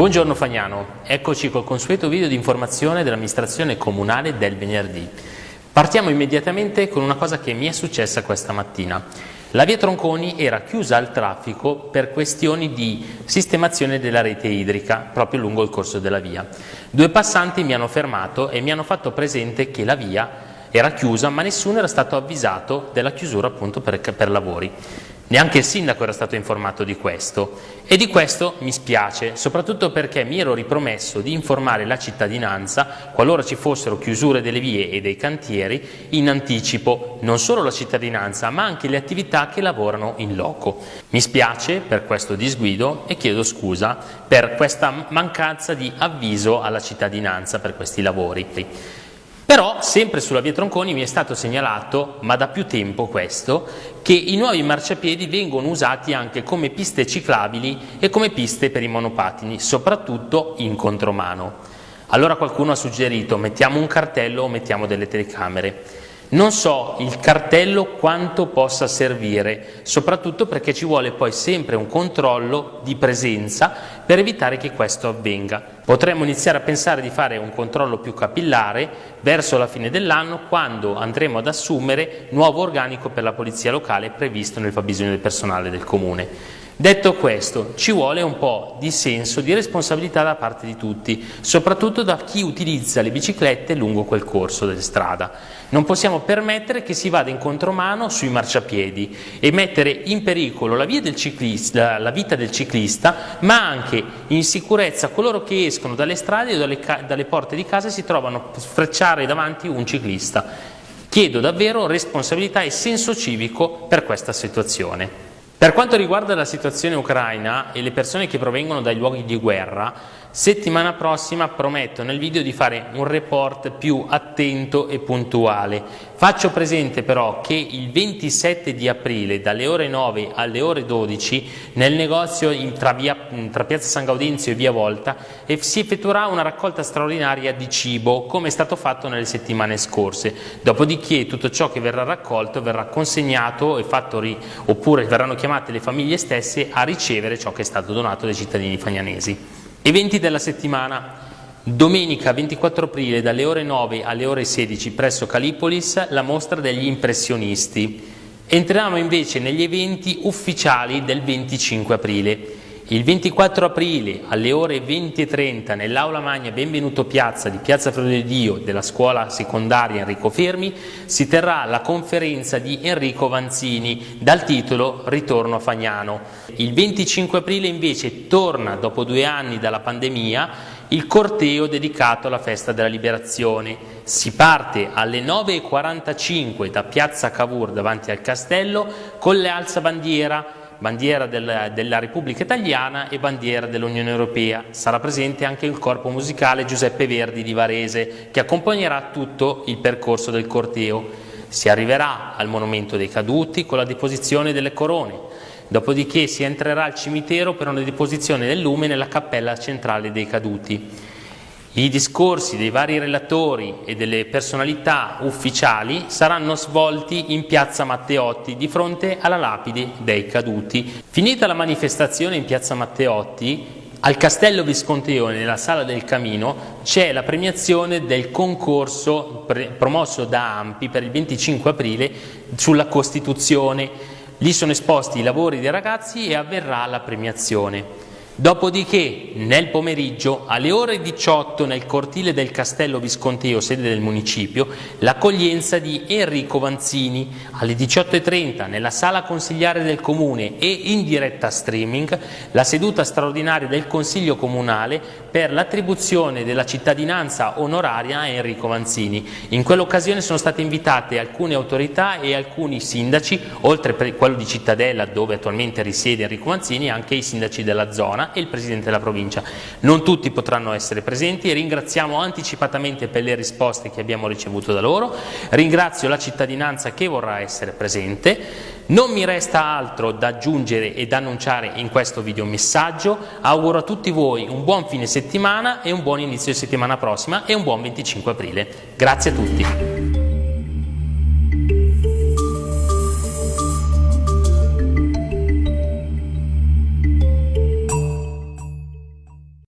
Buongiorno Fagnano, eccoci col consueto video di informazione dell'amministrazione comunale del venerdì. Partiamo immediatamente con una cosa che mi è successa questa mattina. La via Tronconi era chiusa al traffico per questioni di sistemazione della rete idrica proprio lungo il corso della via. Due passanti mi hanno fermato e mi hanno fatto presente che la via era chiusa ma nessuno era stato avvisato della chiusura appunto per, per lavori. Neanche il sindaco era stato informato di questo e di questo mi spiace, soprattutto perché mi ero ripromesso di informare la cittadinanza qualora ci fossero chiusure delle vie e dei cantieri in anticipo, non solo la cittadinanza ma anche le attività che lavorano in loco. Mi spiace per questo disguido e chiedo scusa per questa mancanza di avviso alla cittadinanza per questi lavori. Però, sempre sulla via Tronconi mi è stato segnalato, ma da più tempo questo, che i nuovi marciapiedi vengono usati anche come piste ciclabili e come piste per i monopattini, soprattutto in contromano. Allora qualcuno ha suggerito mettiamo un cartello o mettiamo delle telecamere. Non so il cartello quanto possa servire, soprattutto perché ci vuole poi sempre un controllo di presenza per evitare che questo avvenga. Potremmo iniziare a pensare di fare un controllo più capillare verso la fine dell'anno quando andremo ad assumere nuovo organico per la polizia locale previsto nel fabbisogno del personale del comune. Detto questo, ci vuole un po' di senso di responsabilità da parte di tutti, soprattutto da chi utilizza le biciclette lungo quel corso della strada. Non possiamo permettere che si vada in contromano sui marciapiedi e mettere in pericolo la, ciclista, la vita del ciclista, ma anche in sicurezza coloro che escono dalle strade o dalle, dalle porte di casa e si trovano a sfrecciare davanti un ciclista. Chiedo davvero responsabilità e senso civico per questa situazione. Per quanto riguarda la situazione ucraina e le persone che provengono dai luoghi di guerra, settimana prossima prometto nel video di fare un report più attento e puntuale. Faccio presente però che il 27 di aprile dalle ore 9 alle ore 12 nel negozio tra, via, tra Piazza San Gaudenzio e Via Volta si effettuerà una raccolta straordinaria di cibo come è stato fatto nelle settimane scorse. Dopodiché tutto ciò che verrà raccolto verrà consegnato e fatto oppure verranno chiamati chiamate le famiglie stesse a ricevere ciò che è stato donato dai cittadini fagnanesi. Eventi della settimana. Domenica 24 aprile dalle ore 9 alle ore 16 presso Calipolis la mostra degli impressionisti. Entriamo invece negli eventi ufficiali del 25 aprile. Il 24 aprile alle ore 20.30 nell'aula magna Benvenuto Piazza di Piazza Fratello Dio della scuola secondaria Enrico Fermi si terrà la conferenza di Enrico Vanzini dal titolo Ritorno a Fagnano. Il 25 aprile invece torna dopo due anni dalla pandemia il corteo dedicato alla festa della liberazione. Si parte alle 9.45 da Piazza Cavour davanti al castello con le alzabandiera bandiera del, della Repubblica Italiana e bandiera dell'Unione Europea. Sarà presente anche il corpo musicale Giuseppe Verdi di Varese che accompagnerà tutto il percorso del corteo. Si arriverà al Monumento dei Caduti con la deposizione delle corone, dopodiché si entrerà al cimitero per una deposizione del lume nella cappella centrale dei Caduti. I discorsi dei vari relatori e delle personalità ufficiali saranno svolti in piazza Matteotti di fronte alla lapide dei caduti. Finita la manifestazione in piazza Matteotti, al Castello Visconteone, nella Sala del Camino, c'è la premiazione del concorso promosso da AMPI per il 25 aprile sulla Costituzione. Lì sono esposti i lavori dei ragazzi e avverrà la premiazione. Dopodiché, nel pomeriggio, alle ore 18, nel cortile del Castello Visconteo, sede del municipio, l'accoglienza di Enrico Vanzini. Alle 18.30, nella sala consigliare del Comune e in diretta streaming, la seduta straordinaria del Consiglio Comunale per l'attribuzione della cittadinanza onoraria a Enrico Vanzini. In quell'occasione sono state invitate alcune autorità e alcuni sindaci, oltre a quello di Cittadella, dove attualmente risiede Enrico Vanzini, anche i sindaci della zona e il Presidente della provincia. Non tutti potranno essere presenti e ringraziamo anticipatamente per le risposte che abbiamo ricevuto da loro, ringrazio la cittadinanza che vorrà essere presente, non mi resta altro da aggiungere ed annunciare in questo video messaggio, auguro a tutti voi un buon fine settimana e un buon inizio di settimana prossima e un buon 25 aprile. Grazie a tutti.